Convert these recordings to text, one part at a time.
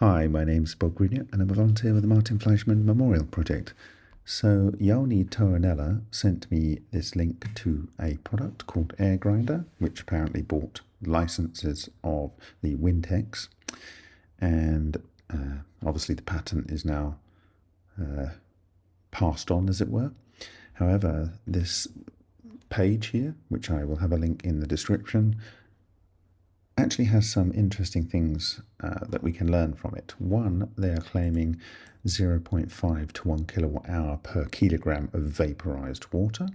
Hi, my name's Bob Greenyer and I'm a volunteer with the Martin Fleischmann Memorial Project. So Jouni Toinella sent me this link to a product called Air Grinder, which apparently bought licenses of the Windhexe. And uh, obviously the patent is now uh, passed on, as it were. However, this page here, which I will have a link in the description, actually has some interesting things uh, that we can learn from it. One, they are claiming 0.5 to 1 kilowatt hour per kilogram of vaporized water,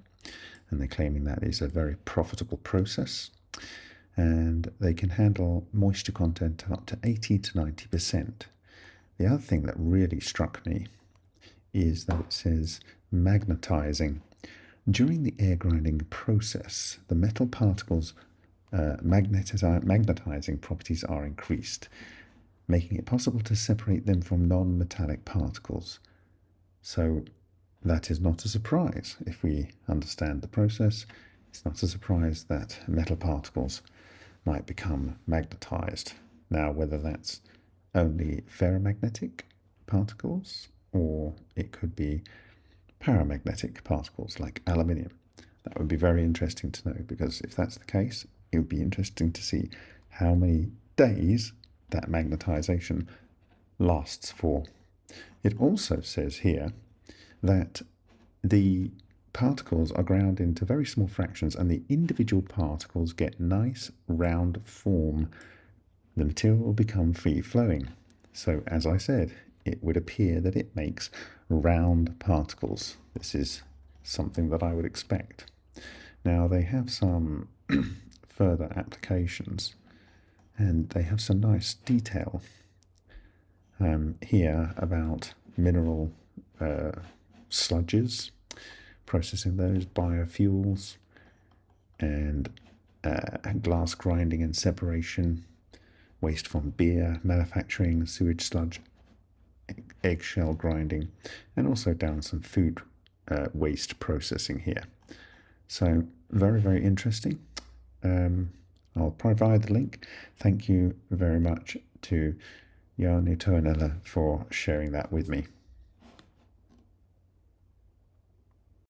and they're claiming that is a very profitable process. And they can handle moisture content up to 80 to 90%. The other thing that really struck me is that it says magnetizing. During the air grinding process, the metal particles uh, magnetizing properties are increased, making it possible to separate them from non-metallic particles. So that is not a surprise if we understand the process. It's not a surprise that metal particles might become magnetized. Now, whether that's only ferromagnetic particles or it could be paramagnetic particles like aluminium. That would be very interesting to know because if that's the case, it would be interesting to see how many days that magnetization lasts for. It also says here that the particles are ground into very small fractions and the individual particles get nice round form. The material will become free flowing. So as I said, it would appear that it makes round particles. This is something that I would expect. Now they have some further applications and they have some nice detail um, here about mineral uh, sludges, processing those, biofuels, and uh, glass grinding and separation, waste from beer, manufacturing, sewage sludge, eggshell grinding, and also down some food uh, waste processing here. So very, very interesting. Um, I'll provide the link. Thank you very much to Jouni Toinella for sharing that with me.